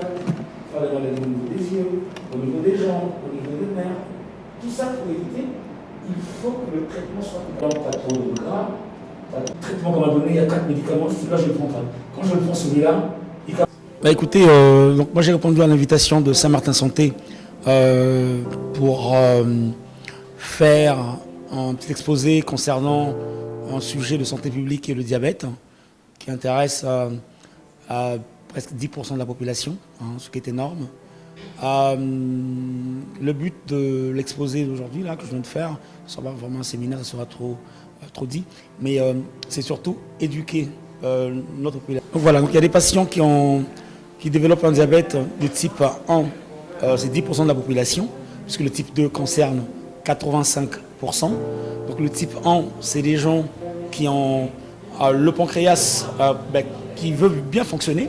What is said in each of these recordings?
faire des relèves au niveau des yeux, au niveau des jambes, au niveau des nerfs. Tout ça pour éviter, il faut que le traitement soit Donc, pas trop de gras. Le traitement qu'on m'a donné, il y a quatre médicaments, celui-là je le prends pas. Quand je le prends celui-là, il bah écoutez, euh, donc moi j'ai répondu à l'invitation de Saint-Martin Santé euh, pour euh, faire un petit exposé concernant un sujet de santé publique et le diabète hein, qui intéresse à presque 10% de la population, hein, ce qui est énorme. Euh, le but de l'exposé d'aujourd'hui, que je viens de faire, ce sera vraiment un séminaire, ça sera trop, euh, trop dit, mais euh, c'est surtout éduquer notre population. Voilà, donc il y a des patients qui, ont, qui développent un diabète de type 1, c'est 10% de la population, puisque le type 2 concerne 85%. Donc le type 1, c'est des gens qui ont le pancréas ben, qui veut bien fonctionner,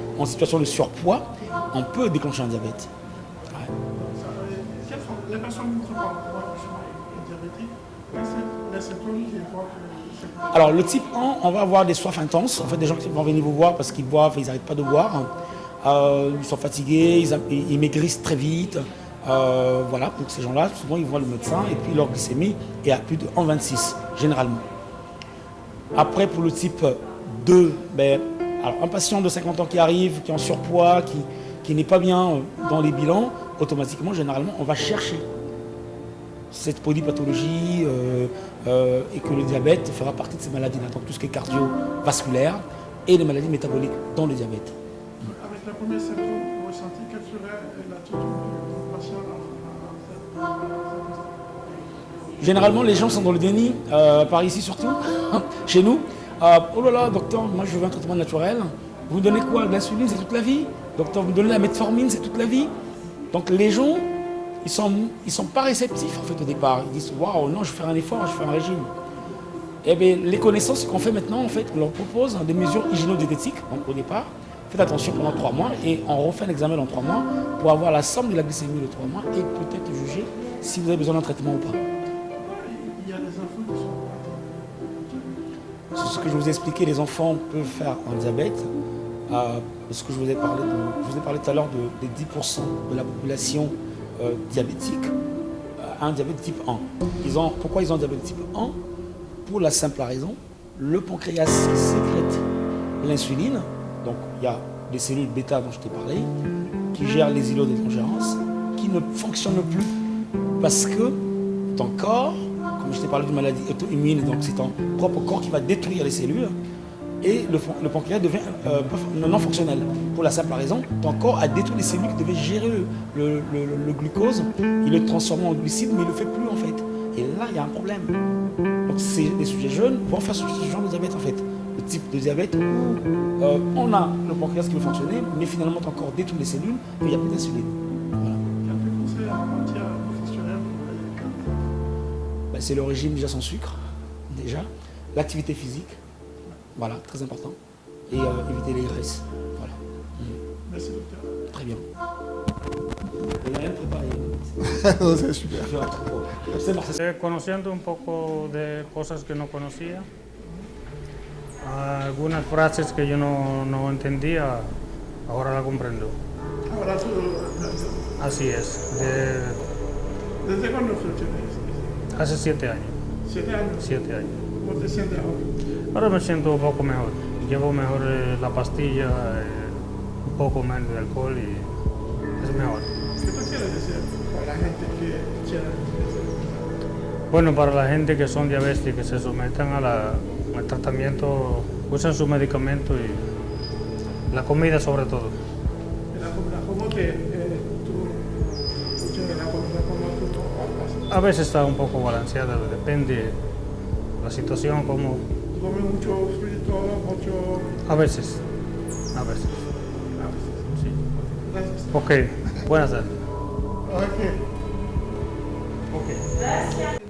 en situation de surpoids, on peut déclencher un diabète. Alors le type 1, on va avoir des soifs intenses. En fait, des gens qui vont venir vous voir parce qu'ils boivent, ils n'arrêtent pas de boire. Euh, ils sont fatigués, ils, maigrissent très vite. Euh, voilà, donc ces gens-là, souvent ils voient le médecin et puis leur glycémie est à plus de 1,26 généralement. Après, pour le type 2, ben, alors, un patient de 50 ans qui arrive, qui est en surpoids, qui, n'est pas bien euh, dans les bilans, automatiquement, généralement, on va chercher cette polypathologie euh, euh, et que le diabète fera partie de ces maladies-là. Donc tout ce qui est cardiovasculaire et les maladies métaboliques dans le diabète. Avec la première symptôme ressenti, quelle serait l'attitude du patient Généralement, les gens sont dans le déni, par ici surtout, chez nous. Euh, oh là là, docteur, moi je veux un traitement naturel. Vous me donnez quoi? L'insuline, c'est toute la vie? Docteur, vous me donnez la metformine, c'est toute la vie? Donc les gens, ils ne sont, ils sont pas réceptifs en fait au départ. Ils disent, waouh, non, je vais faire un effort, je vais faire un régime. Eh bien, les connaissances qu'on fait maintenant, en fait, on leur propose des mesures hygiéno-diététiques, donc au départ. Faites attention pendant trois mois et on refait un examen dans trois mois pour avoir la somme de la glycémie de trois mois et peut-être juger si vous avez besoin d'un traitement ou pas. Ce que je vous ai expliqué, les enfants peuvent faire un diabète. Euh, que je vous ai parlé, de, je vous ai parlé tout à l'heure des 10% de la population euh, diabétique a un diabète type 1. Ils ont, pourquoi ils ont un diabète type 1 Pour la simple raison, le pancréas sécrète l'insuline, donc il y a des cellules bêta dont je t'ai parlé, qui gèrent les îlots d'étrangérance, qui ne fonctionnent plus parce que ton corps je t'ai parlé d'une maladie auto-immune, donc c'est ton propre corps qui va détruire les cellules et le, pancréas devient euh, non fonctionnel. Pour la simple raison, ton corps a détruit les cellules qui devaient gérer le, glucose, il le transforme en glucide, mais il ne le fait plus en fait. Et là, il y a un problème. Donc les sujets jeunes vont faire ce genre de diabète en fait. Le type de diabète où euh, on a le pancréas qui veut fonctionner, mais finalement ton corps détruit les cellules et il n'y a plus d'insuline. C'est le régime déjà sans sucre, déjà. L'activité physique, voilà, très important. Et euh, éviter les graisses. Voilà. Merci docteur. Très bien. Il rien préparé. sé, super. Conociendo un poco de cosas que no conocía, algunas frases que yo no, no entendía, ahora la comprendo. Ahora tú... Así es. De... ¿Desde cuándo funcionas? Hace siete años. ¿Siete años? Siete años. ¿Cómo te sientes ahora? Ahora me siento un poco mejor. Llevo mejor eh, la pastilla, eh, un poco menos de alcohol y es mejor. ¿Qué tú quieres decir para la gente que quiera Bueno, para la gente que son diabéticos, que se sometan a la, al tratamiento, usen su medicamento y la comida sobre todo. La ¿cómo que A veces está un poco balanceada, depende la situación, como... ¿Come mucho frito, mucho...? A veces, a veces. A veces. Sí. Gracias. Ok, buenas tardes. Ok. Ok. Alors,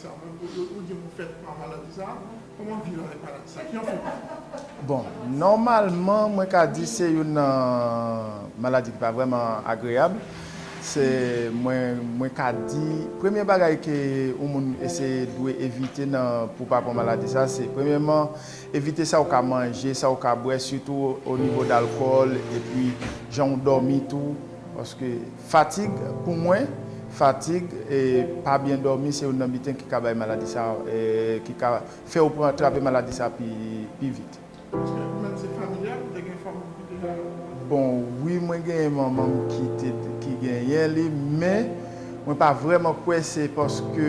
sa, ou di mou fèt pa maladi sa, koman vi lò reparati sa? Ki an fè? Bon, normalman mwen ka di se yon euh, maladi ki pa vreman agreab, se mwen, mwen ka di, premye bagay ke ou moun ese dwe evite nan pou pa pou maladi sa, se premyeman evite sa ou ka manje, sa ou ka bwe, sutou ou nivou d'alkol, e pi jan ou dormi tou, paske fatig pou mwen, Fatig e pa bien dormi se yon nan biten ki ka bay maladi sa, e, ki ka fe ou pou atrape maladi sa pi, pi vit. Eske men se familial ou de gen famou de? Bon, oui mwen gen yon maman ki, ki gen yon li, men mwen pa vreman kwe se poske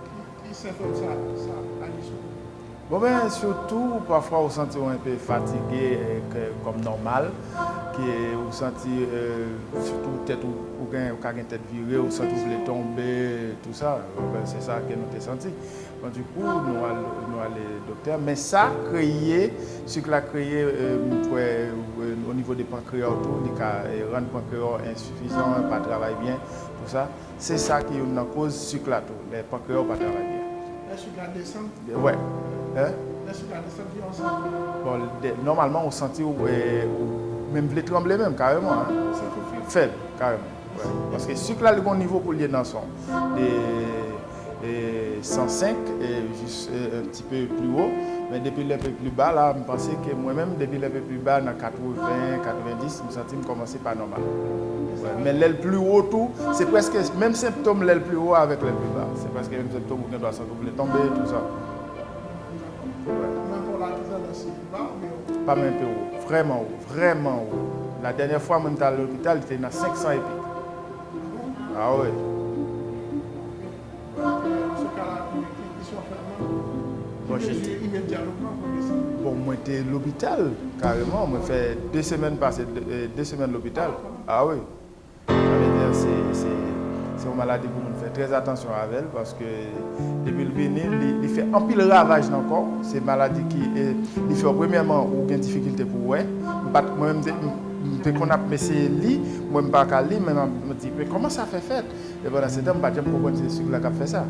ki sintom sa, sa anisyon? Bon ben, surtout, pafwa ou santi ou anpe fatige euh, kom normal, ki ou santi, euh, surtout, tèt ou, ou gen, ou kagen tèt vire, ou santi ou vle tombe, tout sa, euh, ben, se sa ke nou te santi. Bon, du kou, nou al, nou al dokter, men sa kreye, si k la kreye, mwen kwe, ou nivou de pankreor tou, di ka ren pankreor insufizan, pa travay bien, tout sa, se sa ki yon nan koz si k la tou, le pankreor pa travay bien. Euh, ouais. Hein? Bon, de, normalman ou santi ou mèm vle tremble mèm, kareman. Feb, kareman. Paske suk la li kon nivou pou liye nan son. De... 105 et juste euh, un petit peu plus haut. Mais depuis le peu plus bas, là, je pensais que moi-même, depuis le peu plus bas, dans 80, 90, je me sentais me commencer pas normal. Ouais, Mais l'aile plus haut, tout, c'est presque même symptôme l'aile plus haut avec l'aile plus bas. C'est presque même symptôme où on doit voulait tomber, tout ça. Même Pas même peu haut, vraiment haut, vraiment haut. La dernière fois, j'étais à l'hôpital, j'étais dans 500 et pics. Ah oui. Bon, moi, j'étais à l'hôpital, carrément. Moi, fait deux semaines passées, deux, euh, deux semaines à l'hôpital. Ah oui. Ça veut dire c'est c'est c'est une maladie pour nous faire très attention avec elle parce que depuis le venir, il, fait un pile ravage dans le corps. C'est une maladie qui il fait premièrement aucune difficulté pour. Pas- Moi-même, qu'on a c'est lit, moi je ne pas lire, mais je me dis mais comment ça fait fait Et pendant ce temps, je ne sais pas c'est qui a fait ça.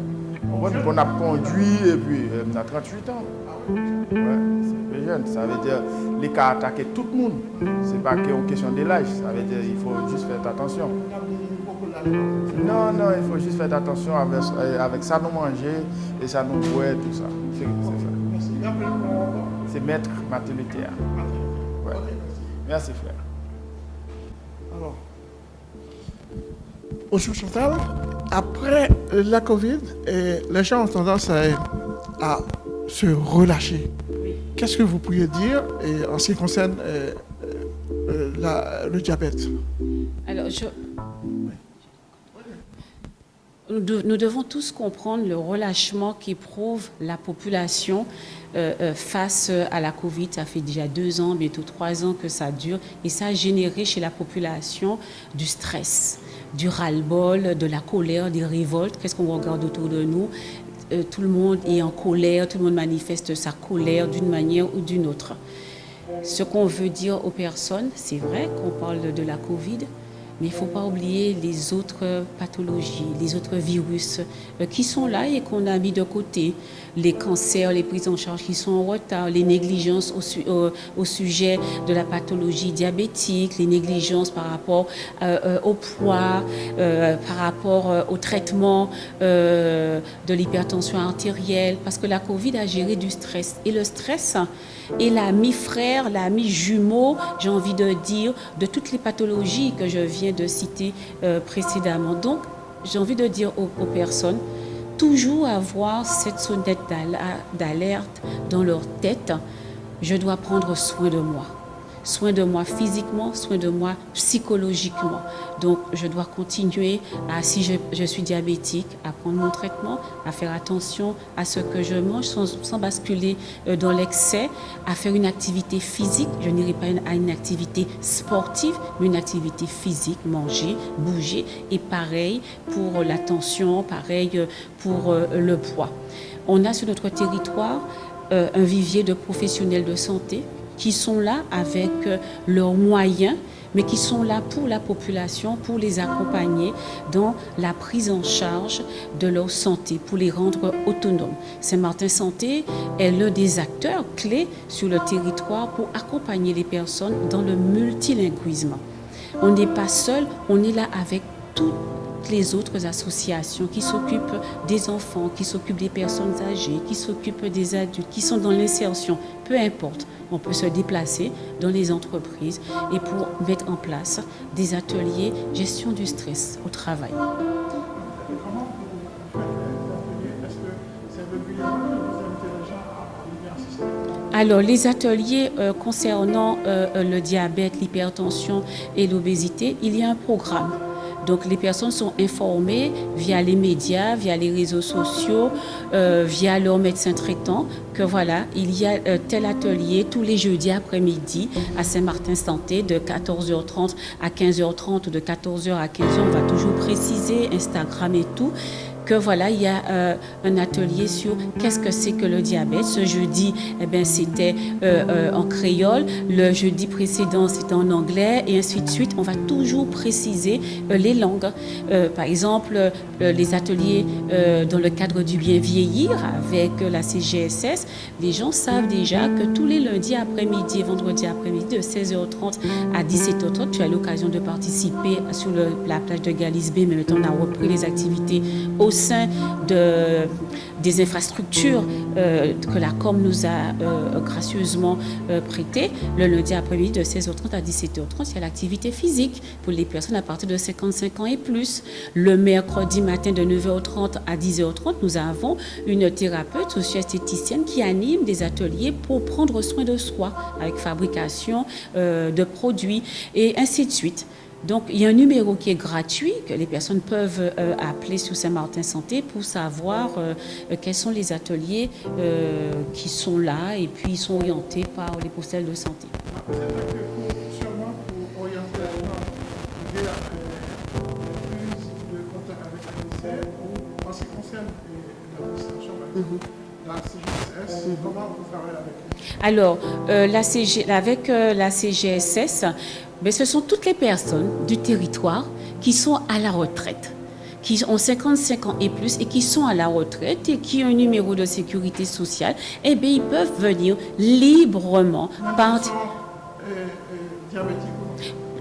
On a conduit et puis euh, on a 38 ans. Ouais, c'est jeune. Ça veut dire les cas attaquer tout le monde. C'est pas qu'une question de l'âge. Ça veut dire il faut juste faire attention. Non, non, il faut juste faire attention avec, euh, avec ça nous manger et ça nous boire, tout ça. C'est c'est maître Mathélitéa. Ouais. Ok, merci. Merci frère. Chantal. Après la Covid, les gens ont tendance à, à se relâcher. Qu'est-ce que vous pourriez dire en ce qui concerne euh, la- le diabète? Alors, je... nous, de- nous devons tous comprendre le relâchement qu'éprouve la population euh, euh, face à la Covid. Ça fait déjà deux ans, bientôt trois ans que ça dure. Et ça a généré chez la population du stress, du ras-le-bol, de la colère, des révoltes. Qu'est-ce qu'on regarde autour de nous? Euh, Tout le monde est en colère, tout le monde manifeste sa colère d'une manière ou d'une autre. Ce qu'on veut dire aux personnes, c'est vrai qu'on parle de, de la Covid, mais il ne faut pas oublier les autres pathologies, les autres virus euh, qui sont là et qu'on a mis de côté. Les cancers, les prises en charge qui sont en retard, les négligences au, au sujet de la pathologie diabétique, les négligences par rapport euh, euh, au poids, euh, par rapport euh, au traitement euh, de l'hypertension artérielle, parce que la Covid a géré du stress. Et le stress est l'ami frère, l'ami jumeau, j'ai envie de dire, de toutes les pathologies que je viens de citer euh, précédemment. Donc, j'ai envie de dire aux, personnes, toujours avoir cette sonnette d'al- d'alerte dans leur tête je dois prendre soin de moi soin de moi physiquement, soin de moi psychologiquement. Donc, je dois continuer à, si je, suis diabétique, à prendre mon traitement, à faire attention à ce que je mange sans, basculer euh, dans l'excès, à faire une activité physique. Je n'irai pas à une activité sportive, mais une activité physique, manger, bouger. Et pareil pour la tension, pareil euh, pour euh, le poids. On a sur notre territoire un vivier de professionnels de santé qui sont là avec euh, leurs moyens, mais qui sont là pour la population, pour les accompagner dans la prise en charge de leur santé, pour les rendre autonomes. Saint-Martin Santé est l'un des acteurs clés sur le territoire pour accompagner les personnes dans le multilinguisme. On n'est pas seul, on est là avec toutes les autres associations qui s'occupent des enfants, qui s'occupent des personnes âgées, qui s'occupent des adultes, qui sont dans l'insertion, peu importe on peut se déplacer dans les entreprises et pour mettre en place des ateliers gestion du stress au travail. Alors, les ateliers euh, concernant euh, le diabète, l'hypertension et l'obésité, il y a un programme donc les personnes sont informées via les médias, via les réseaux sociaux, euh, via leur médecin traitant que voilà, il y a euh, tel atelier tous les jeudis après-midi à Saint-Martin Santé de 14h30 à 15h30 ou de 14h à 15h. On va toujours préciser Instagram et tout voilà, il y a euh, un atelier sur qu'est-ce que c'est que le diabète. Ce jeudi, eh ben, c'était euh, euh, en créole. Le jeudi précédent, c'était en anglais et ainsi de suite. On va toujours préciser les langues. par exemple, les ateliers dans le cadre du bien vieillir avec la CGSS, les gens savent déjà que tous les lundis après-midi et vendredi après-midi de 16h30 à 17h30, tu as l'occasion de participer sur la plage de Galisbé, mais maintenant on a repris les activités au sein de, des infrastructures euh, que la COM nous a euh, gracieusement euh, prêtées. Le lundi après-midi de 16h30 à 17h30, il y a l'activité physique pour les personnes à partir de 55 ans et plus. Le mercredi matin de 9h30 à 10h30, nous avons une thérapeute socio-esthéticienne qui anime des ateliers pour prendre soin de soi avec fabrication de produits et ainsi de suite. Donc, il y a un numéro qui est gratuit que les personnes peuvent euh, appeler sur Saint-Martin Santé pour savoir euh, euh, quels sont les ateliers qui sont là et puis ils sont orientés par les postels de santé. La CGSS, comment vous travaillez avec Alors, la CG, avec la CGSS, mais ce sont toutes les personnes du territoire qui sont à la retraite qui ont 55 ans et plus et qui sont à la retraite et qui ont un numéro de sécurité sociale, eh bien, ils peuvent venir librement. Par...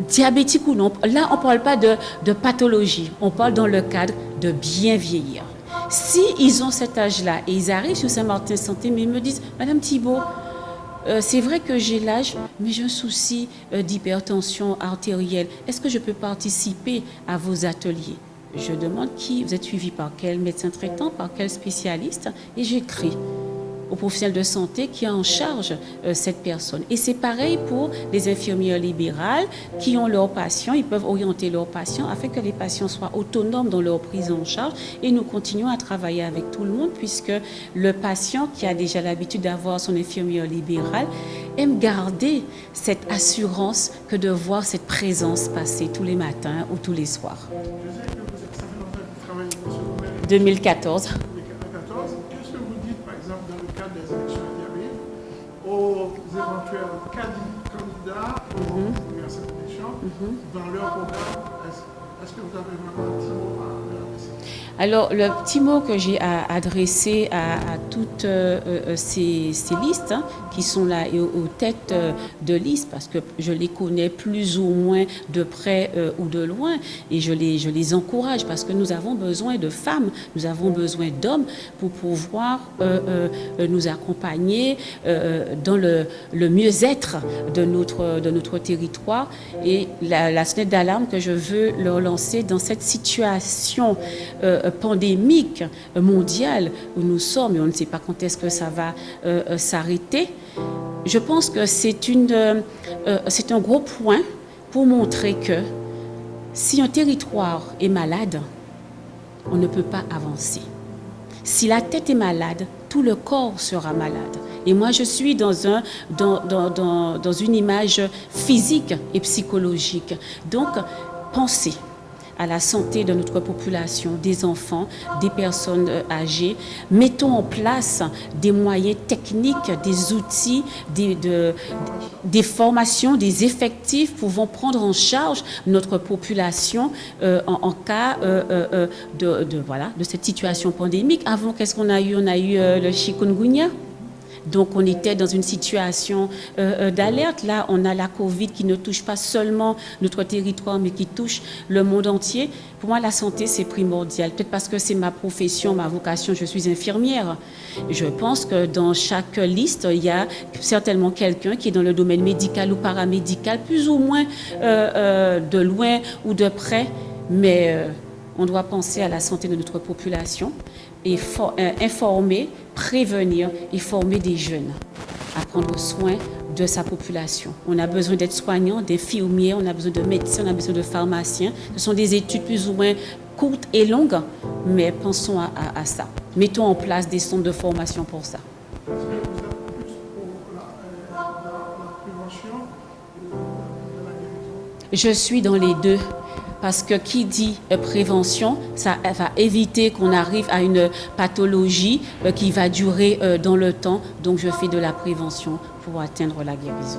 diabétique ou non Là, on ne parle pas de, pathologie, on parle dans le cadre de bien vieillir. Si ont cet âge-là et ils arrivent sur Saint-Martin Santé, mais ils me disent, Madame Thibault, euh, c'est vrai que j'ai l'âge, mais j'ai un souci euh, d'hypertension artérielle. Est-ce que je peux participer à vos ateliers? Je demande qui, vous êtes suivi par quel médecin traitant, par quel spécialiste, et j'écris au professionnel de santé qui en charge euh, cette personne. Et c'est pareil pour les infirmières libérales qui ont leurs patients, ils peuvent orienter leurs patients afin que les patients soient autonomes dans leur prise en charge. Et nous continuons à travailler avec tout le monde puisque le patient qui a déjà l'habitude d'avoir son infirmière libérale aime garder cette assurance que de voir cette présence passer tous les matins ou tous les soirs. 2014. Dans leur programme. Est-ce que vous avez vraiment un petit mot à leur alors, le petit mot que j'ai à adresser à, toutes euh, euh, ces, listes hein, qui sont là et aux, têtes euh, de liste, parce que je les connais plus ou moins de près ou de loin, et je les, je les encourage, parce que nous avons besoin de femmes, nous avons besoin d'hommes pour pouvoir nous accompagner dans le, mieux-être de notre, de notre territoire. Et la, la sonnette d'alarme que je veux leur lancer dans cette situation pandémique mondiale où nous sommes et on ne sait pas quand est-ce que ça va euh, euh, s'arrêter, je pense que c'est euh, un gros point pour montrer que si un territoire est malade, on ne peut pas avancer. Si la tête est malade, tout le corps sera malade. Et moi, je suis dans, un, dans, dans, dans une image physique et psychologique. Donc, pensez à la santé de notre population, des enfants, des personnes euh, âgées. Mettons en place des moyens techniques, des outils, des, formations, des effectifs pouvant prendre en charge notre population euh, en, cas euh, de, voilà, de cette situation pandémique. Avant, qu'est-ce qu'on a eu? On a eu le chikungunya. Donc on était dans une situation euh, euh, d'alerte. Là, on a la Covid qui ne touche pas seulement notre territoire, mais qui touche le monde entier. Pour moi, la santé, c'est primordial. Peut-être parce que c'est ma profession, ma vocation, je suis infirmière. Je pense que dans chaque liste, il y a certainement quelqu'un qui est dans le domaine médical ou paramédical, plus ou moins euh, de loin ou de près, mais on doit penser à la santé de notre population et euh, informer, prévenir et former des jeunes à prendre soin de sa population. On a besoin d'être soignants, d'infirmiers, on a besoin de médecins, on a besoin de pharmaciens. Ce sont des études plus ou moins courtes et longues, mais pensons à, ça. Mettons en place des centres de formation pour ça. Je suis dans les deux. Parce que qui dit euh, prévention, ça va éviter qu'on arrive à une pathologie euh, qui va durer euh, dans le temps. Donc je fais de la prévention pour atteindre la guérison.